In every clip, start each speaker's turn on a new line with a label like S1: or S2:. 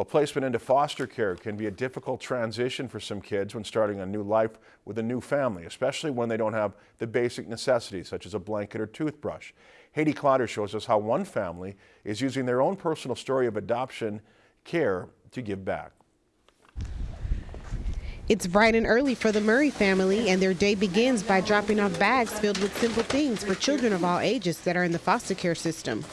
S1: Well, placement into foster care can be a difficult transition for some kids when starting a new life with a new family, especially when they don't have the basic necessities such as a blanket or toothbrush. Haiti Clotter shows us how one family is using their own personal story of adoption care to give back.
S2: It's bright and early for the Murray family, and their day begins by dropping off bags filled with simple things for children of all ages that are in the foster care system.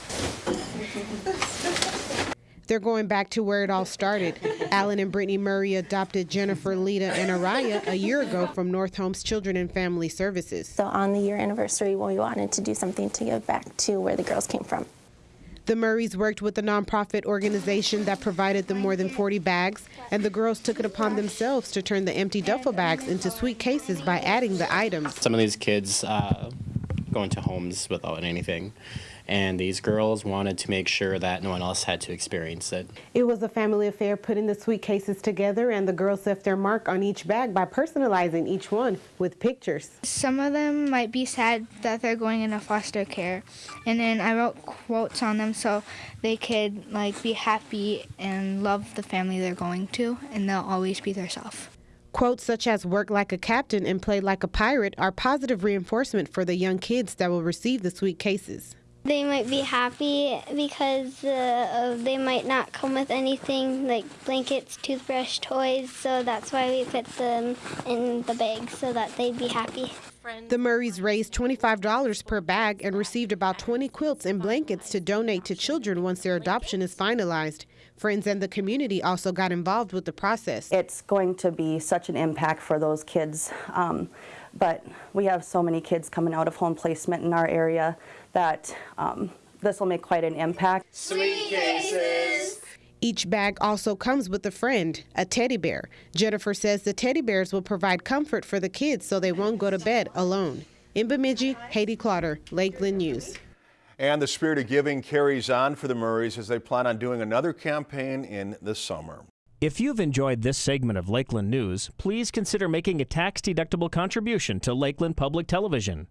S2: They're going back to where it all started. Alan and Brittany Murray adopted Jennifer, Lita, and Araya a year ago from North Homes Children and Family Services.
S3: So on the year anniversary, we wanted to do something to give back to where the girls came from.
S2: The Murrays worked with a nonprofit organization that provided them more than 40 bags, and the girls took it upon themselves to turn the empty duffel bags into sweet cases by adding the items.
S4: Some of these kids uh, go into homes without anything, and these girls wanted to make sure that no one else had to experience it.
S2: It was a family affair putting the sweet cases together, and the girls left their mark on each bag by personalizing each one with pictures.
S5: Some of them might be sad that they're going into foster care, and then I wrote quotes on them so they could like be happy and love the family they're going to, and they'll always be themselves.
S2: Quotes such as work like a captain and play like a pirate are positive reinforcement for the young kids that will receive the sweet cases.
S6: They might be happy because uh, they might not come with anything like blankets, toothbrush, toys, so that's why we put them in the bag so that they'd be happy.
S2: The Murrays raised $25 per bag and received about 20 quilts and blankets to donate to children once their adoption is finalized. Friends and the community also got involved with the process.
S7: It's going to be such an impact for those kids, um, but we have so many kids coming out of home placement in our area that um, this will make quite an impact.
S8: Sweet cases.
S2: Each bag also comes with a friend, a teddy bear. Jennifer says the teddy bears will provide comfort for the kids so they won't go to bed alone. In Bemidji, Haiti Clotter, Lakeland News.
S1: And the spirit of giving carries on for the Murrays as they plan on doing another campaign in the summer.
S9: If you've enjoyed this segment of Lakeland News, please consider making a tax-deductible contribution to Lakeland Public Television.